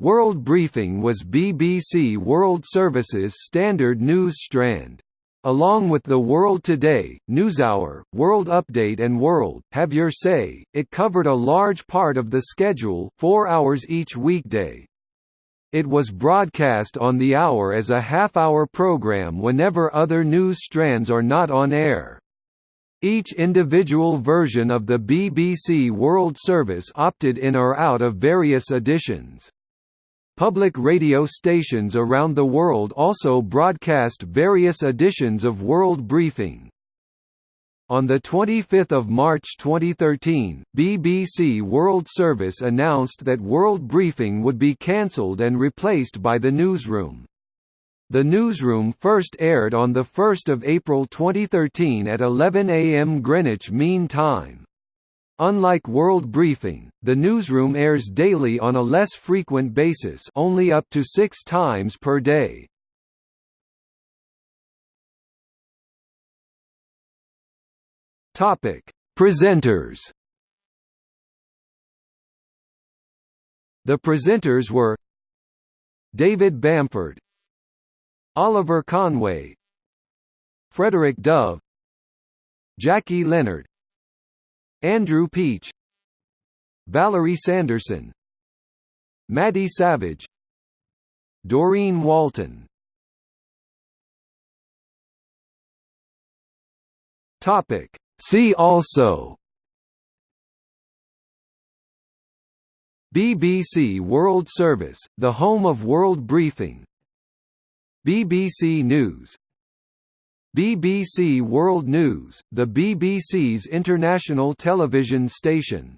World Briefing was BBC World Service's standard news strand. Along with the World Today, NewsHour, World Update and World, Have Your Say, it covered a large part of the schedule four hours each weekday. It was broadcast on the hour as a half-hour program whenever other news strands are not on air. Each individual version of the BBC World Service opted in or out of various editions. Public radio stations around the world also broadcast various editions of World Briefing. On 25 March 2013, BBC World Service announced that World Briefing would be cancelled and replaced by The Newsroom. The Newsroom first aired on 1 April 2013 at 11 am Greenwich Mean Time. Unlike World Briefing, The Newsroom airs daily on a less frequent basis only up to six times per day. Presenters. The presenters were David Bamford, Oliver Conway, Frederick Dove, Jackie Leonard, Andrew Peach, Valerie Sanderson, Maddie Savage, Doreen Walton. Topic. See also. BBC World Service, the home of World Briefing. BBC News BBC World News, the BBC's international television station